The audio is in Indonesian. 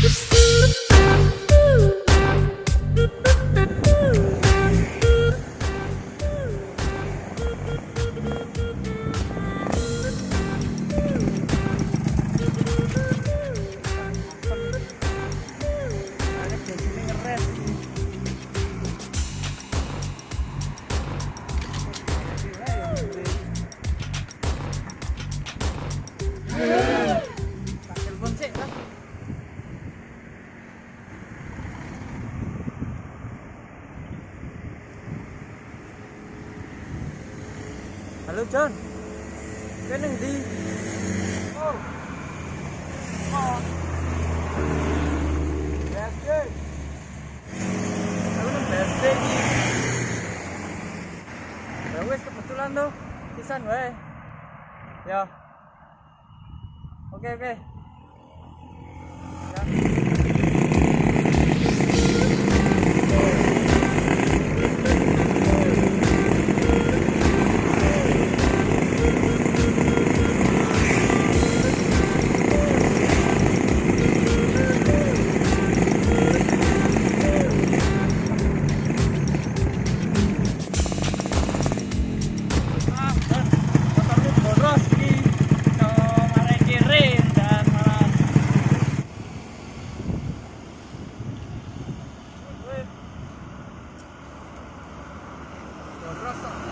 Telepon Halo John, kene ndi? Oh, oh, BSD. Aku nang BSD. Ya wis kebetulan tuh, pisan wae. Ya. Oke oke. Raza.